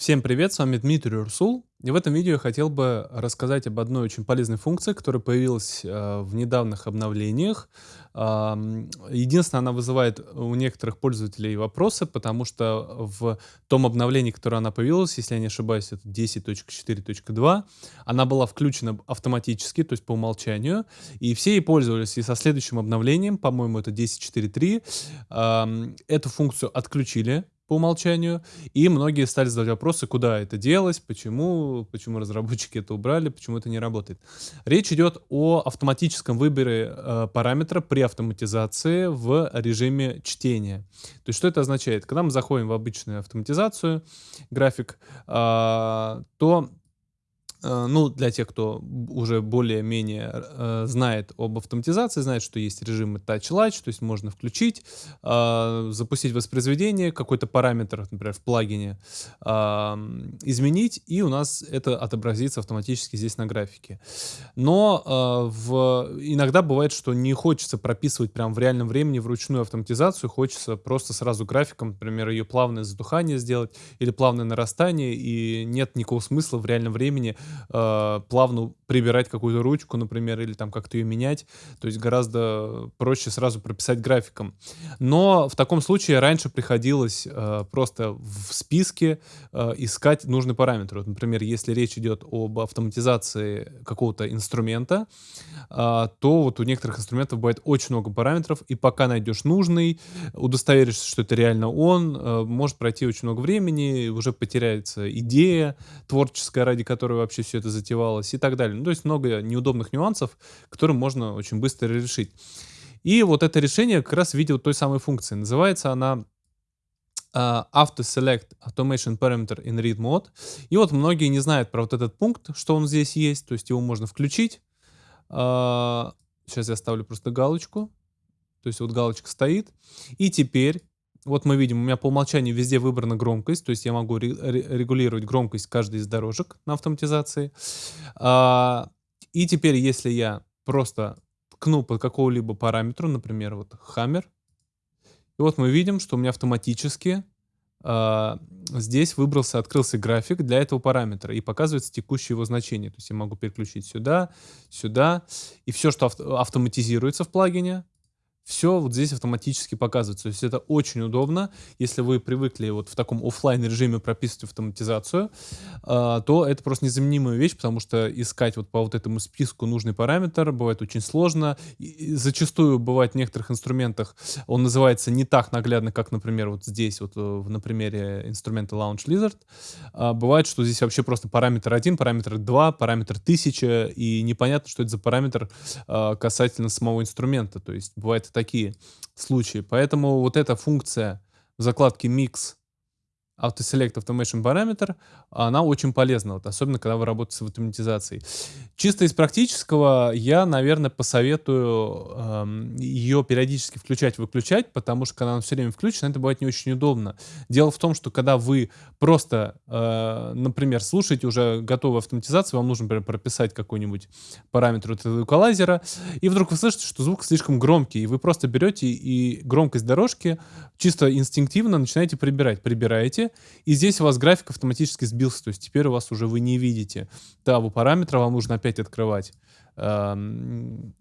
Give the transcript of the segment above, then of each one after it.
Всем привет, с вами Дмитрий Урсул. И в этом видео я хотел бы рассказать об одной очень полезной функции, которая появилась э, в недавних обновлениях. Э, единственное, она вызывает у некоторых пользователей вопросы, потому что в том обновлении, которое она появилась, если я не ошибаюсь, это 10.4.2, она была включена автоматически, то есть по умолчанию, и все ей пользовались. И со следующим обновлением, по-моему, это 10.4.3, э, эту функцию отключили по умолчанию, и многие стали задавать вопросы, куда это делось, почему, почему разработчики это убрали, почему это не работает. Речь идет о автоматическом выборе э, параметра при автоматизации в режиме чтения. То есть что это означает? Когда мы заходим в обычную автоматизацию, график, э, то ну, для тех, кто уже более-менее э, знает об автоматизации, знает, что есть режимы Touch Latch, то есть можно включить, э, запустить воспроизведение, какой-то параметр, например, в плагине, э, изменить, и у нас это отобразится автоматически здесь на графике. Но э, в... иногда бывает, что не хочется прописывать прямо в реальном времени вручную автоматизацию, хочется просто сразу графиком, например, ее плавное затухание сделать или плавное нарастание, и нет никакого смысла в реальном времени э, плавно прибирать какую-то ручку, например, или там как-то ее менять. То есть гораздо проще сразу прописать графиком. Но в таком случае раньше приходилось э, просто в списке э, искать нужный параметр. Вот, например, если речь идет об автоматизации какого-то инструмента, э, то вот у некоторых инструментов бывает очень много параметров, и пока найдешь нужный, удостоверишься, что это реально он, э, может пройти очень много времени, уже потеряется идея творческая, ради которой вообще вообще все это затевалось и так далее. Ну, то есть много неудобных нюансов, которые можно очень быстро решить. И вот это решение как раз в виде вот той самой функции. Называется она uh, Auto Select Automation Parameter in Read Mode. И вот многие не знают про вот этот пункт, что он здесь есть, то есть его можно включить. Uh, сейчас я ставлю просто галочку. То есть вот галочка стоит. И теперь вот мы видим, у меня по умолчанию везде выбрана громкость, то есть я могу регулировать громкость каждой из дорожек на автоматизации. А, и теперь, если я просто ткну под какого-либо параметру, например, вот hammer, и вот мы видим, что у меня автоматически Uh, здесь выбрался, открылся график для этого параметра и показывается текущее его значение. То есть я могу переключить сюда, сюда, и все, что авто автоматизируется в плагине, все вот здесь автоматически показывается. То есть это очень удобно. Если вы привыкли вот в таком офлайн режиме прописывать автоматизацию, э, то это просто незаменимая вещь, потому что искать вот по вот этому списку нужный параметр бывает очень сложно. И зачастую бывает в некоторых инструментах он называется не так наглядно, как, например, вот здесь, вот э, на примере инструмента Launch Lizard. А бывает, что здесь вообще просто параметр 1, параметр 2, параметр 1000, и непонятно, что это за параметр э, касательно самого инструмента. То есть бывает такие случаи. Поэтому вот эта функция в закладке Mix AutoSelect Automation Parameter, она очень полезна, вот, особенно когда вы работаете с автоматизацией. Чисто из практического я, наверное, посоветую эм, ее периодически включать-выключать, потому что когда она все время включена, это бывает не очень удобно. Дело в том, что когда вы просто, э, например, слушаете уже готовую автоматизацию, вам нужно, например, прописать какой-нибудь параметр этого эквалайзера, и вдруг вы слышите, что звук слишком громкий, и вы просто берете и громкость дорожки чисто инстинктивно начинаете прибирать. Прибираете, и здесь у вас график автоматически сбился, то есть теперь у вас уже вы не видите того параметра, вам нужно опять открывать эм,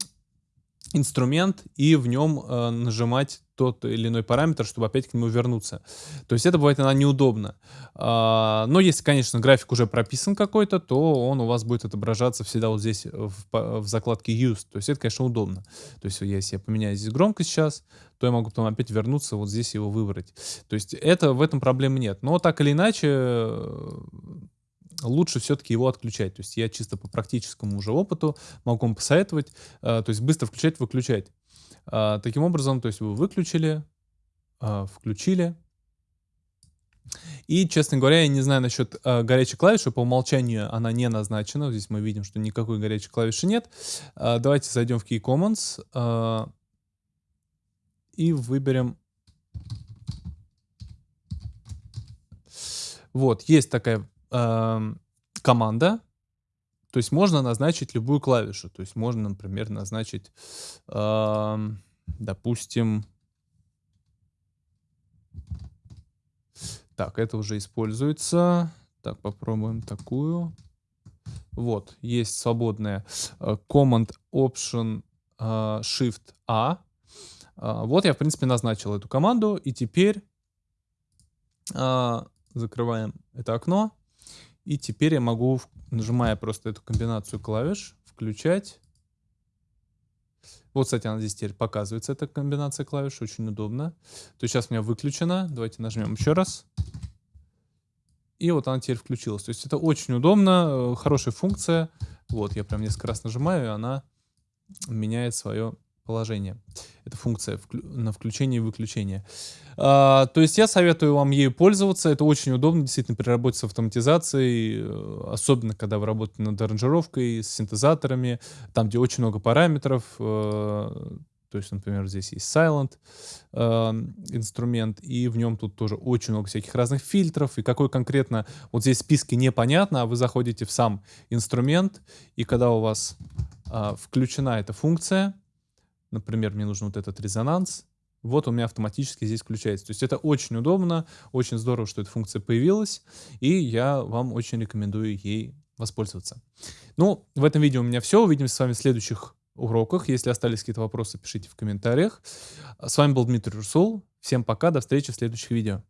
инструмент и в нем э, нажимать тот или иной параметр, чтобы опять к нему вернуться. То есть это бывает иногда неудобно. А, но если, конечно, график уже прописан какой-то, то он у вас будет отображаться всегда вот здесь в, в закладке Use. То есть это, конечно, удобно. То есть если я поменяю здесь громкость сейчас, то я могу потом опять вернуться, вот здесь его выбрать. То есть это, в этом проблемы нет. Но так или иначе, лучше все-таки его отключать. То есть я чисто по практическому уже опыту могу вам посоветовать, э, то есть быстро включать, выключать. А, таким образом, то есть вы выключили, а, включили. И, честно говоря, я не знаю насчет э, горячей клавиши, по умолчанию она не назначена. Здесь мы видим, что никакой горячей клавиши нет. Э, давайте зайдем в Key Commons э, и выберем... Вот, есть такая э, команда, то есть можно назначить любую клавишу. То есть можно, например, назначить, э, допустим, так, это уже используется. Так, попробуем такую. Вот, есть свободная э, Command Option э, Shift A. А, вот я, в принципе, назначил эту команду. И теперь а, закрываем это окно. И теперь я могу, нажимая просто эту комбинацию клавиш, включать. Вот, кстати, она здесь теперь показывается, эта комбинация клавиш, очень удобно. То есть сейчас у меня выключена. Давайте нажмем еще раз. И вот она теперь включилась. То есть это очень удобно, э, хорошая функция. Вот, я прям несколько раз нажимаю, и она меняет свое положение. Это функция на включение и выключение. А, то есть я советую вам ею пользоваться. Это очень удобно, действительно, при работе с автоматизацией, э, особенно когда вы работаете над аранжировкой, с синтезаторами, там, где очень много параметров. Э, то есть, например, здесь есть Silent э, инструмент, и в нем тут тоже очень много всяких разных фильтров, и какой конкретно, вот здесь в списке непонятно, а вы заходите в сам инструмент, и когда у вас э, включена эта функция, например, мне нужен вот этот резонанс, вот у меня автоматически здесь включается. То есть это очень удобно, очень здорово, что эта функция появилась, и я вам очень рекомендую ей воспользоваться. Ну, в этом видео у меня все. Увидимся с вами в следующих уроках. Если остались какие-то вопросы, пишите в комментариях. С вами был Дмитрий Русул. Всем пока, до встречи в следующих видео.